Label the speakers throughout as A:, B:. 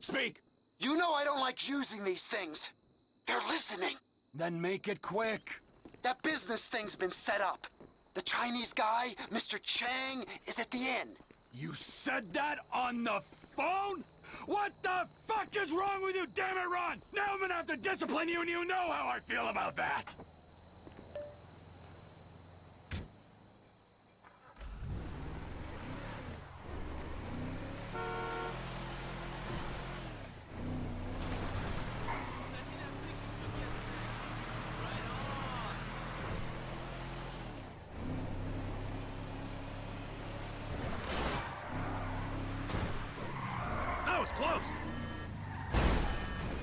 A: Speak!
B: You know I don't like using these things. They're listening.
A: Then make it quick.
B: That business thing's been set up. The Chinese guy, Mr. Chang, is at the inn.
A: You said that on the phone? What the fuck is wrong with you, damn it, Ron? Now I'm gonna have to discipline you and you know how I feel about that! Close!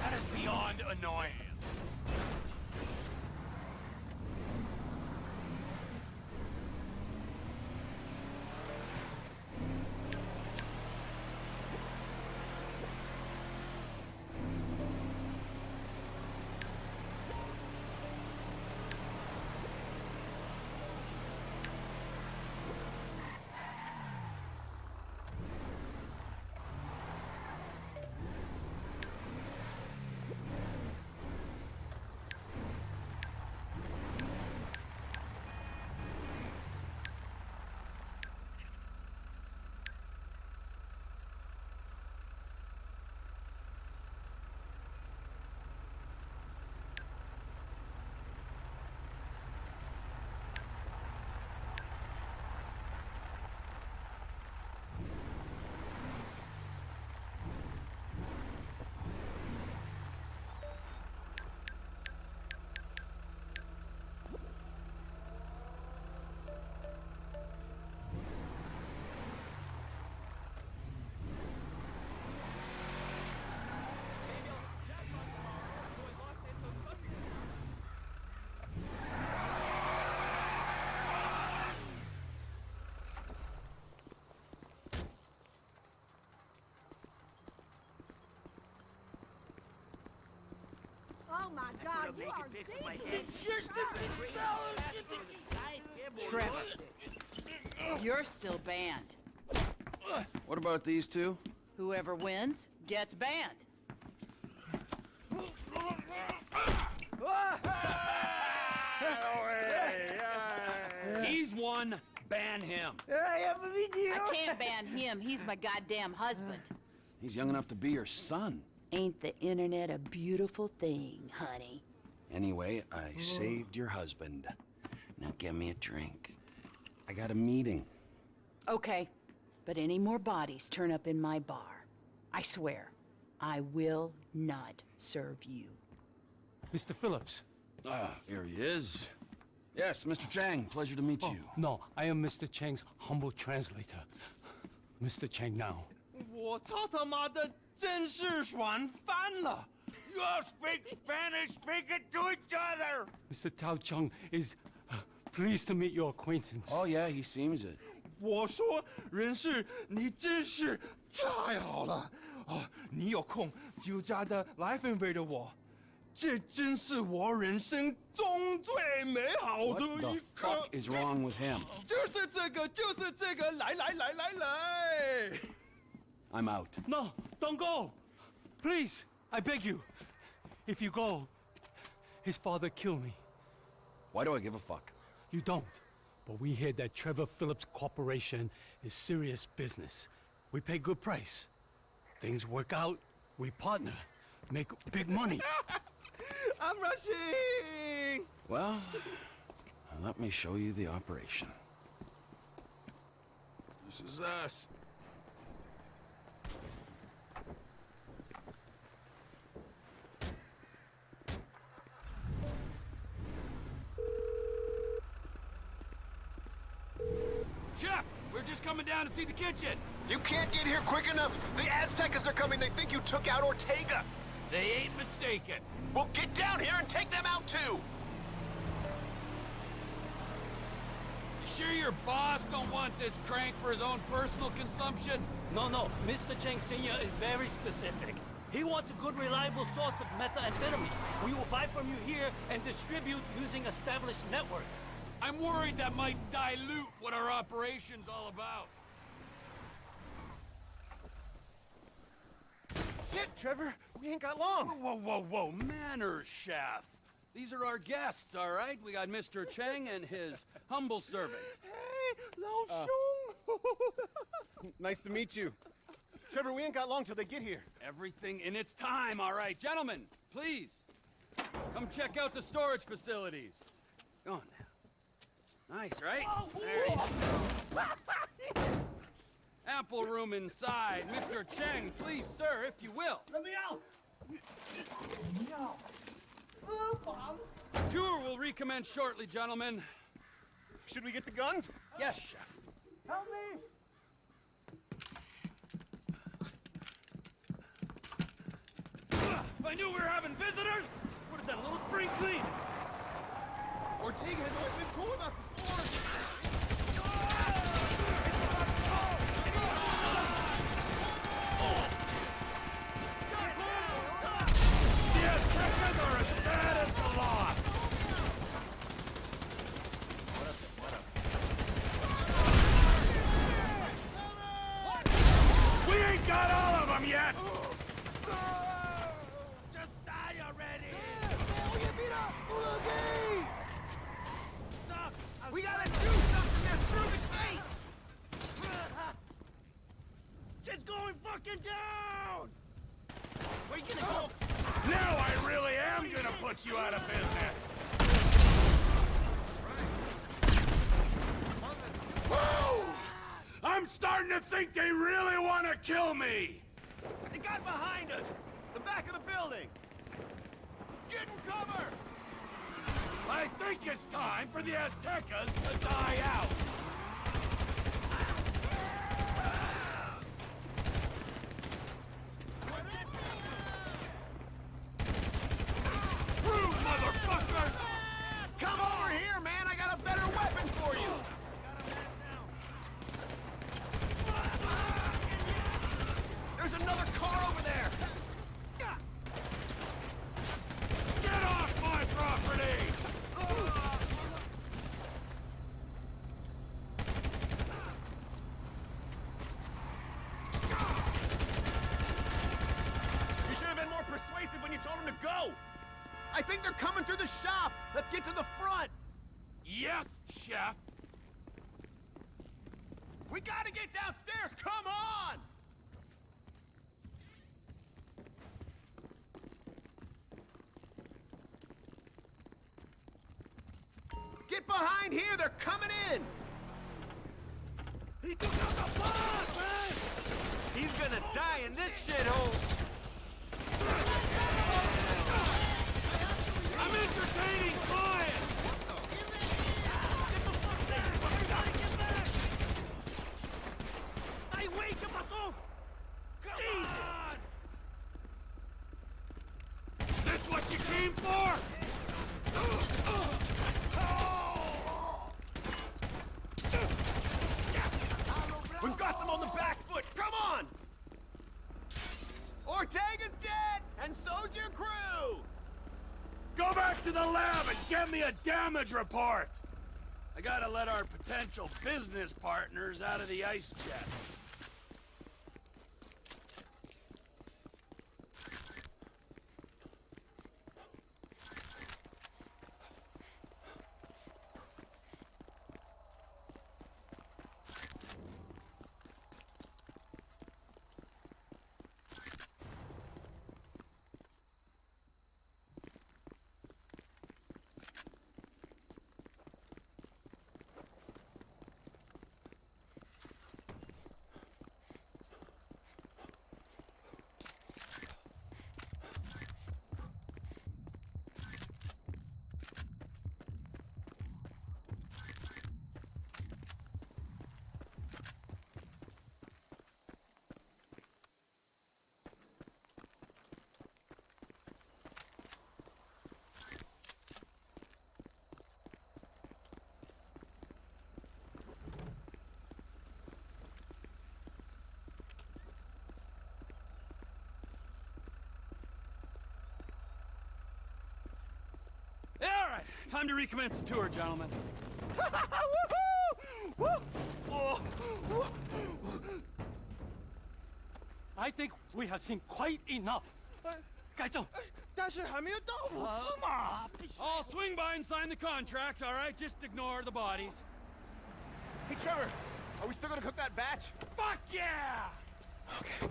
A: That is beyond annoying.
C: Oh my god, you are
D: It's just the
E: Trevor. You're still banned.
F: What about these two?
E: Whoever wins gets banned.
A: He's one, ban him.
E: I can't ban him. He's my goddamn husband.
F: He's young enough to be your son.
E: Ain't the internet a beautiful thing, honey?
F: Anyway, I saved your husband. Now get me a drink. I got a meeting.
E: Okay, but any more bodies turn up in my bar. I swear, I will not serve you.
G: Mr. Philips.
F: Ah, here he is. Yes, Mr. Chang, pleasure to meet you.
G: No, I am Mr. Chang's humble translator. Mr. Chang now.
D: 我操他妈的，真是爽翻了！You all speak Spanish, speak it to each other.
G: Mr. Tao Chung is uh, pleased to meet your acquaintance.
F: Oh, yeah, he seems it.
D: 我说，人事，你真是太好了哦！你有空就加的来分配的我，这真是我人生中最美好
F: What
D: 的
F: the
D: 一刻
F: fuck。is wrong with him?
D: 就是这个，就是这个，来来来来来。
F: I'm out.
G: No, don't go! Please, I beg you. If you go, his father kill me.
F: Why do I give a fuck?
G: You don't. But we hear that Trevor Philips Corporation is serious business. We pay good price. Things work out, we partner, make big money.
D: I'm rushing.
F: Well, let me show you the operation.
A: This is us. Chef, we're just coming down to see the kitchen.
B: You can't get here quick enough. The Aztecas are coming. They think you took out Ortega.
A: They ain't mistaken.
B: Well, get down here and take them out too.
A: You sure your boss don't want this crank for his own personal consumption?
H: No, no. Mr. Cheng Sr. is very specific. He wants a good, reliable source of methamphetamine. We will buy from you here and distribute using established networks.
A: I'm worried that might dilute what our operation's all about.
B: Shit!
C: Trevor. We ain't got long.
A: Whoa, whoa, whoa, manners, chef. These are our guests, all right? We got Mr. Cheng and his humble servant.
D: Hey, Lao uh. Shung.
C: Nice to meet you. Trevor, we ain't got long till they get here.
A: Everything in its time, all right? Gentlemen, please, come check out the storage facilities. Go on now. Nice, right? Oh, there you go. Ample room inside. Mr. Cheng, please, sir, if you will.
H: Let me out!
A: Tour will recommence shortly, gentlemen.
C: Should we get the guns?
A: Yes, chef.
H: Help me!
A: If I knew we were having visitors, would have done a little spring clean.
C: Ortega has always been cool with us before.
A: Got all of them yet. Just die already.
C: We gotta do something there through the gates!
H: Just fucking down! Where you gonna go? Oh.
A: Now I really am gonna put you out of business. I'm starting to think they really want to kill me.
C: They got behind us! The back of the building! Get in cover!
A: I think it's time for the Aztecas to die out. Rude motherfuckers!
C: Come over here, man! I got a better weapon for you! There's another car over there!
A: Get off my property!
C: You should have been more persuasive when you told them to go! I think they're coming through the shop! Let's get to the front!
A: Yes, chef.
C: We gotta get downstairs! Come on! Get behind here! They're coming in!
H: He took out the boss, man!
C: He's gonna die in this shithole!
A: I'm entertaining clients.
H: ¡Ay, güey! ¿Qué pasó? Jesus!
A: This what you came for?
C: We've got them on the back foot! Come on! Ortega's dead! And your crew!
A: Go back to the lab and get me a damage report. I gotta let our potential business partners out of the ice chest. Yeah, all right, time to recommence the tour, gentlemen.
G: I think we have seen quite enough.
D: 哎
G: 该正，
D: 哎，但是还没有到五次嘛。
G: 啊，必须
A: I'll swing by and sign the contracts, all right? Just ignore the bodies.
C: Hey, Trevor, are we still gonna cook that batch?
A: Fuck yeah!
C: Okay.